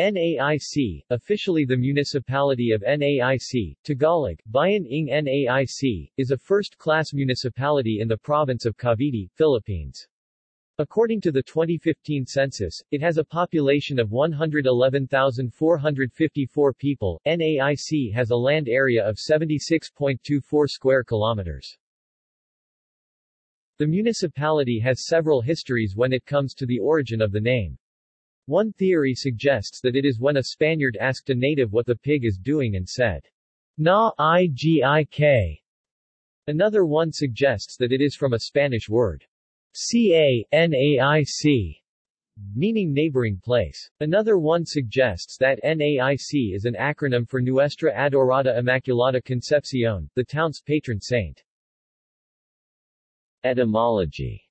NAIC, officially the municipality of NAIC, Tagalog, Bayan ng NAIC, is a first-class municipality in the province of Cavite, Philippines. According to the 2015 census, it has a population of 111,454 people. NAIC has a land area of 76.24 square kilometers. The municipality has several histories when it comes to the origin of the name. One theory suggests that it is when a Spaniard asked a native what the pig is doing and said, Na igik. Another one suggests that it is from a Spanish word, CA-NAIC, meaning neighboring place. Another one suggests that NAIC is an acronym for Nuestra Adorada Immaculada Concepcion, the town's patron saint. Etymology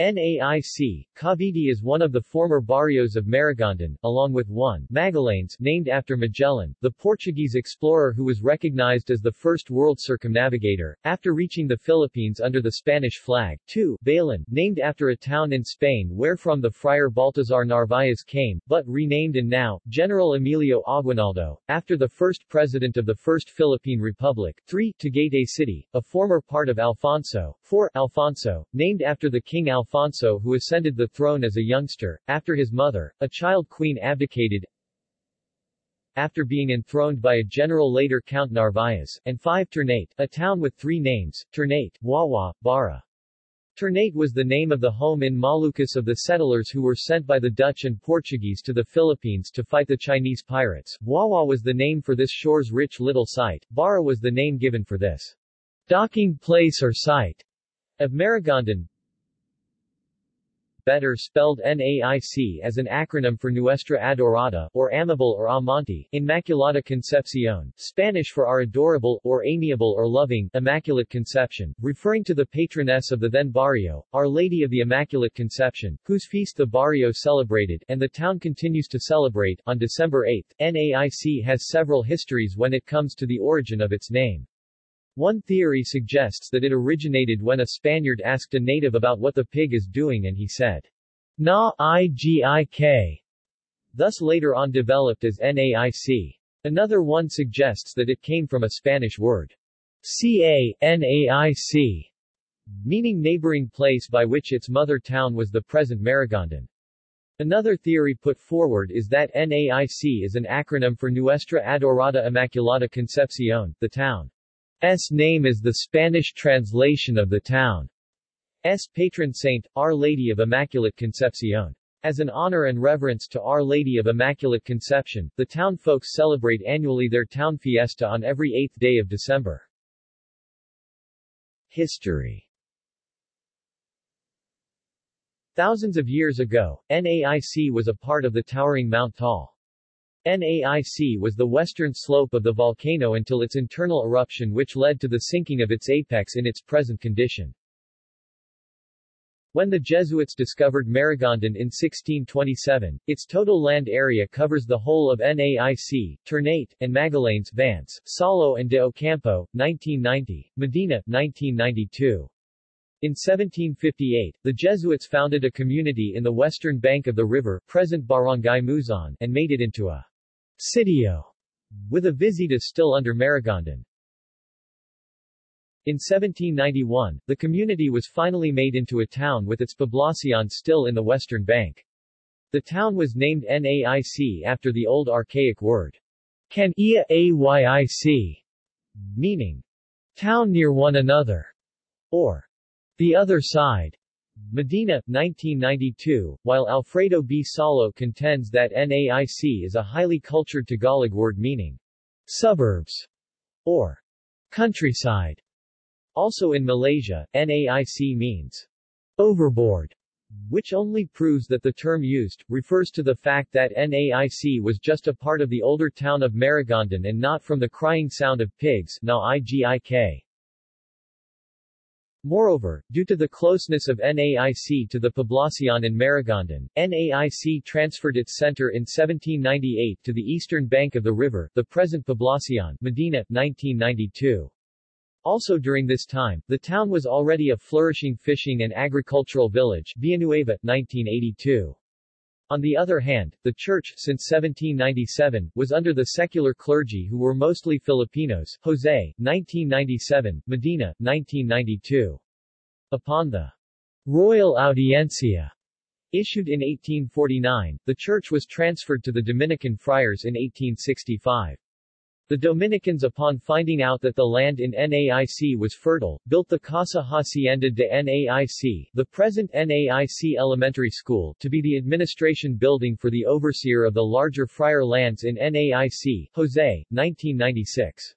NAIC, Cavite is one of the former barrios of Maragondon, along with one, Magallanes, named after Magellan, the Portuguese explorer who was recognized as the first world circumnavigator, after reaching the Philippines under the Spanish flag, two, Balan, named after a town in Spain wherefrom the friar Baltazar Narvaez came, but renamed and now, General Emilio Aguinaldo, after the first president of the First Philippine Republic, three, Tagaytay City, a former part of Alfonso, four, Alfonso, named after the King Alfonso Alfonso who ascended the throne as a youngster, after his mother, a child queen abdicated after being enthroned by a general later Count Narvaez, and 5 Ternate, a town with three names, Ternate, Wawa, Bara. Ternate was the name of the home in Moluccas of the settlers who were sent by the Dutch and Portuguese to the Philippines to fight the Chinese pirates. Wawa was the name for this shore's rich little site, Bara was the name given for this docking place or site of Maragondon, better spelled NAIC as an acronym for Nuestra Adorada, or Amable or Amante, Immaculada Concepcion, Spanish for Our Adorable, or Amiable or Loving, Immaculate Conception, referring to the patroness of the then barrio, Our Lady of the Immaculate Conception, whose feast the barrio celebrated, and the town continues to celebrate, on December 8. NAIC has several histories when it comes to the origin of its name. One theory suggests that it originated when a Spaniard asked a native about what the pig is doing and he said, Na igik, thus later on developed as NAIC. Another one suggests that it came from a Spanish word, ca-naic, meaning neighboring place by which its mother town was the present Maragondon. Another theory put forward is that NAIC is an acronym for Nuestra Adorada Immaculada Concepcion, the town. S name is the Spanish translation of the town's patron saint, Our Lady of Immaculate Concepcion. As an honor and reverence to Our Lady of Immaculate Conception, the town folks celebrate annually their town fiesta on every eighth day of December. History Thousands of years ago, NAIC was a part of the towering Mount Taal. NAIC was the western slope of the volcano until its internal eruption which led to the sinking of its apex in its present condition. When the Jesuits discovered Maragondon in 1627, its total land area covers the whole of NAIC, Ternate, and Magallanes, Vance, Saulo and de Ocampo, 1990, Medina, 1992. In 1758, the Jesuits founded a community in the western bank of the river, present Barangay Muzon, and made it into a Sitio, with a visita still under Maragondon. In 1791, the community was finally made into a town with its poblacion still in the western bank. The town was named NAIC after the old archaic word, Can ia meaning, town near one another, or the other side. Medina, 1992, while Alfredo B. Saulo contends that NAIC is a highly cultured Tagalog word meaning suburbs or countryside. Also in Malaysia, NAIC means overboard, which only proves that the term used, refers to the fact that NAIC was just a part of the older town of Maragondon and not from the crying sound of pigs now IGIK. Moreover, due to the closeness of NAIC to the Poblacion in Maragondon, NAIC transferred its center in 1798 to the eastern bank of the river, the present Poblacion, Medina, 1992. Also during this time, the town was already a flourishing fishing and agricultural village, Villanueva, 1982. On the other hand, the church, since 1797, was under the secular clergy who were mostly Filipinos Jose, 1997, Medina, 1992. Upon the Royal Audiencia issued in 1849, the church was transferred to the Dominican friars in 1865. The Dominicans upon finding out that the land in NAIC was fertile, built the Casa Hacienda de NAIC the present NAIC Elementary School to be the administration building for the overseer of the larger friar lands in NAIC, Jose, 1996.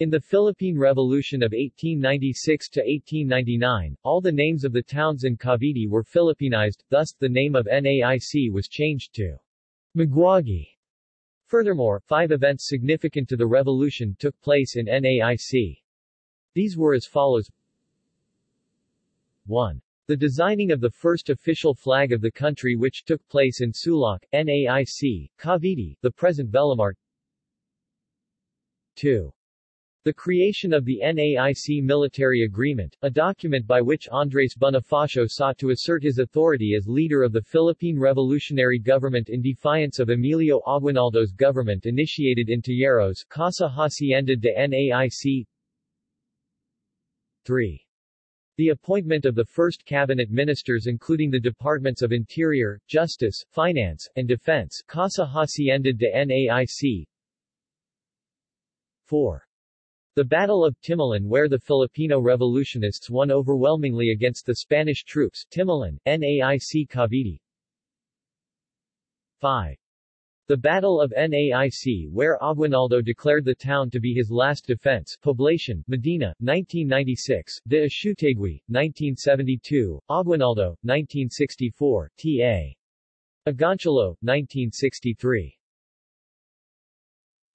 In the Philippine Revolution of 1896 to 1899, all the names of the towns in Cavite were Filipinized, thus, the name of NAIC was changed to Maguagi. Furthermore, five events significant to the revolution took place in NAIC. These were as follows 1. The designing of the first official flag of the country which took place in Sulak, NAIC, Cavite, the present Vellamar 2. The creation of the NAIC Military Agreement, a document by which Andres Bonifacio sought to assert his authority as leader of the Philippine Revolutionary Government in defiance of Emilio Aguinaldo's government initiated in Tejeros, Casa Hacienda de NAIC 3. The appointment of the first cabinet ministers including the departments of Interior, Justice, Finance, and Defense Casa Hacienda de NAIC 4. The Battle of Timalan where the Filipino revolutionists won overwhelmingly against the Spanish troops Timalan, NAIC Cavite 5. The Battle of NAIC where Aguinaldo declared the town to be his last defense Poblacion, Medina, 1996, de Achútegui, 1972, Aguinaldo, 1964, T.A. Agoncillo, 1963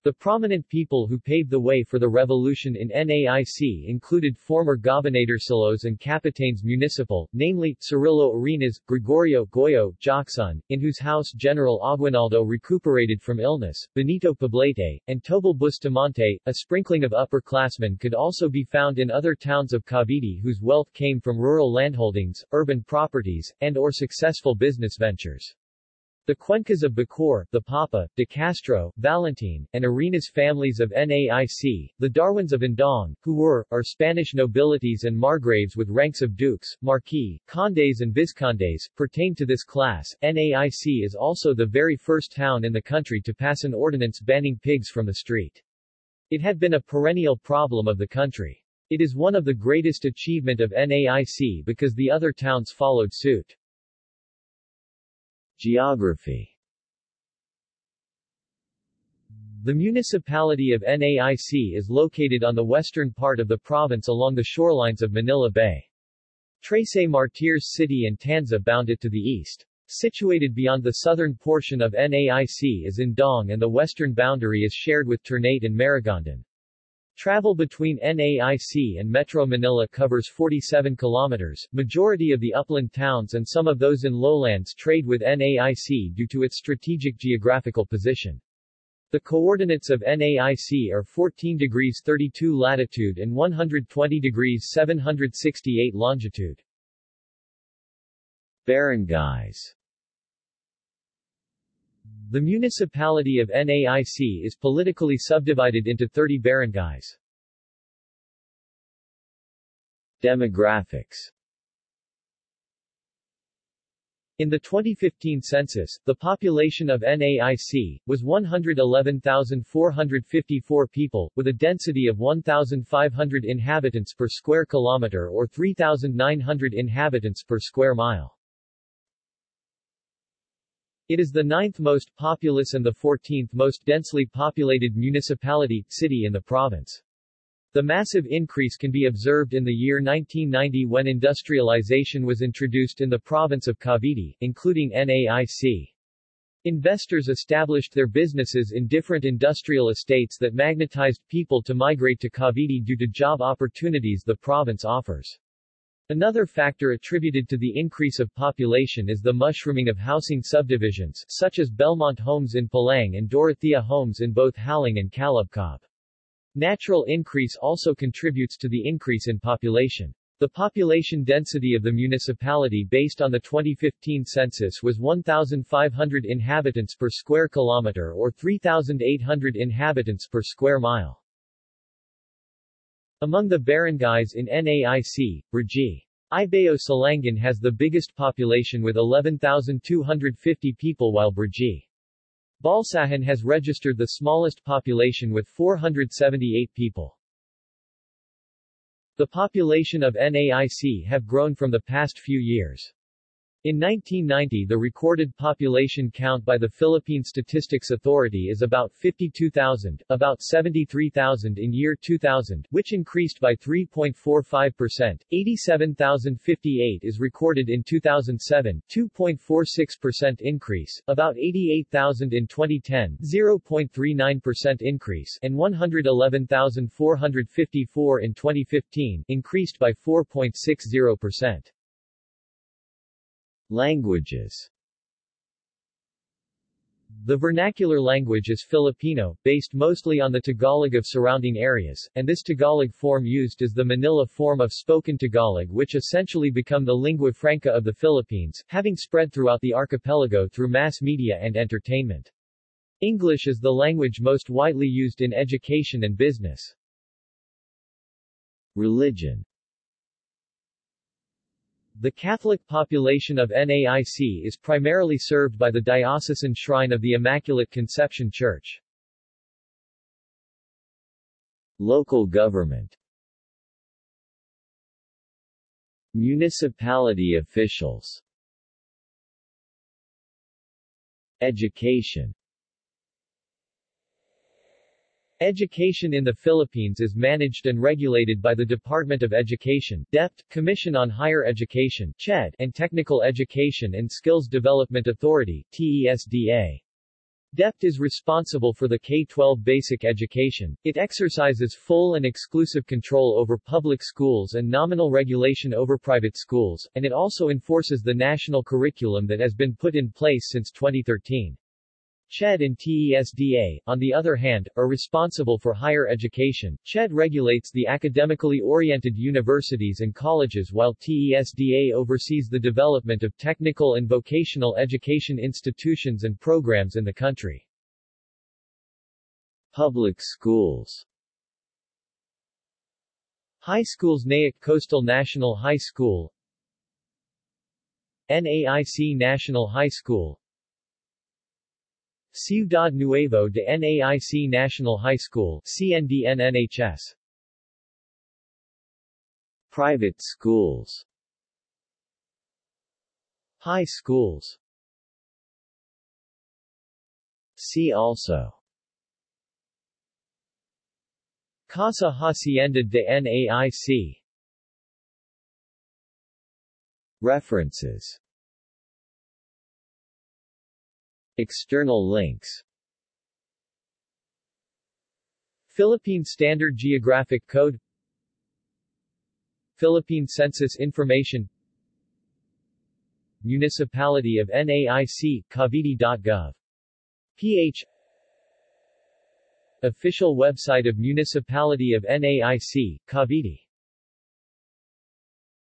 the prominent people who paved the way for the revolution in NAIC included former gobernadorcillos and capitanes municipal, namely, Cirilo Arenas, Gregorio Goyo, Jocson, in whose house General Aguinaldo recuperated from illness, Benito Poblete, and Tobal Bustamante. A sprinkling of upperclassmen could also be found in other towns of Cavite whose wealth came from rural landholdings, urban properties, and or successful business ventures. The Cuencas of Bacoor, the Papa, De Castro, Valentin, and Arenas families of NAIC, the Darwins of Indang, who were, are Spanish nobilities and margraves with ranks of dukes, marquis, condes and viscondes, pertain to this class. NAIC is also the very first town in the country to pass an ordinance banning pigs from the street. It had been a perennial problem of the country. It is one of the greatest achievement of NAIC because the other towns followed suit. Geography The municipality of NAIC is located on the western part of the province along the shorelines of Manila Bay. Trece Martires City and Tanza bound it to the east. Situated beyond the southern portion of NAIC is Indang and the western boundary is shared with Ternate and Maragondon. Travel between NAIC and Metro Manila covers 47 kilometers. Majority of the upland towns and some of those in lowlands trade with NAIC due to its strategic geographical position. The coordinates of NAIC are 14 degrees 32 latitude and 120 degrees 768 longitude. Barangays the municipality of NAIC is politically subdivided into 30 barangays. Demographics in the 2015 census, the population of NAIC was 111,454 people, with a density of 1,500 inhabitants per square kilometer or 3,900 inhabitants per square mile. It is the ninth most populous and the 14th most densely populated municipality, city in the province. The massive increase can be observed in the year 1990 when industrialization was introduced in the province of Cavite, including NAIC. Investors established their businesses in different industrial estates that magnetized people to migrate to Cavite due to job opportunities the province offers. Another factor attributed to the increase of population is the mushrooming of housing subdivisions, such as Belmont Homes in Palang and Dorothea Homes in both Haling and Calubcob. Natural increase also contributes to the increase in population. The population density of the municipality based on the 2015 census was 1,500 inhabitants per square kilometer or 3,800 inhabitants per square mile. Among the barangays in NAIC, Brgy. Ibayo Silangan has the biggest population with 11,250 people while Brgy. Balsahan has registered the smallest population with 478 people. The population of NAIC have grown from the past few years. In 1990 the recorded population count by the Philippine Statistics Authority is about 52,000, about 73,000 in year 2000, which increased by 3.45%, 87,058 is recorded in 2007, 2.46% increase, about 88,000 in 2010, 0.39% increase, and 111,454 in 2015, increased by 4.60%. Languages The vernacular language is Filipino, based mostly on the Tagalog of surrounding areas, and this Tagalog form used is the Manila form of spoken Tagalog which essentially become the lingua franca of the Philippines, having spread throughout the archipelago through mass media and entertainment. English is the language most widely used in education and business. Religion the Catholic population of NAIC is primarily served by the Diocesan Shrine of the Immaculate Conception Church. Local government. Municipality officials. Education Education in the Philippines is managed and regulated by the Department of Education DepEd, Commission on Higher Education CHED, and Technical Education and Skills Development Authority TESDA. DepEd is responsible for the K-12 basic education. It exercises full and exclusive control over public schools and nominal regulation over private schools, and it also enforces the national curriculum that has been put in place since 2013. CHED and TESDA, on the other hand, are responsible for higher education. CHED regulates the academically oriented universities and colleges while TESDA oversees the development of technical and vocational education institutions and programs in the country. Public schools High schools Naic Coastal National High School NAIC National High School Ciudad Nuevo de NAIC National High School CNDN-NHS Private schools. High schools. See also. Casa Hacienda de NAIC References External links. Philippine Standard Geographic Code. Philippine Census Information. Municipality of NAIC, Cavite.gov. ph Official website of Municipality of NAIC, Cavite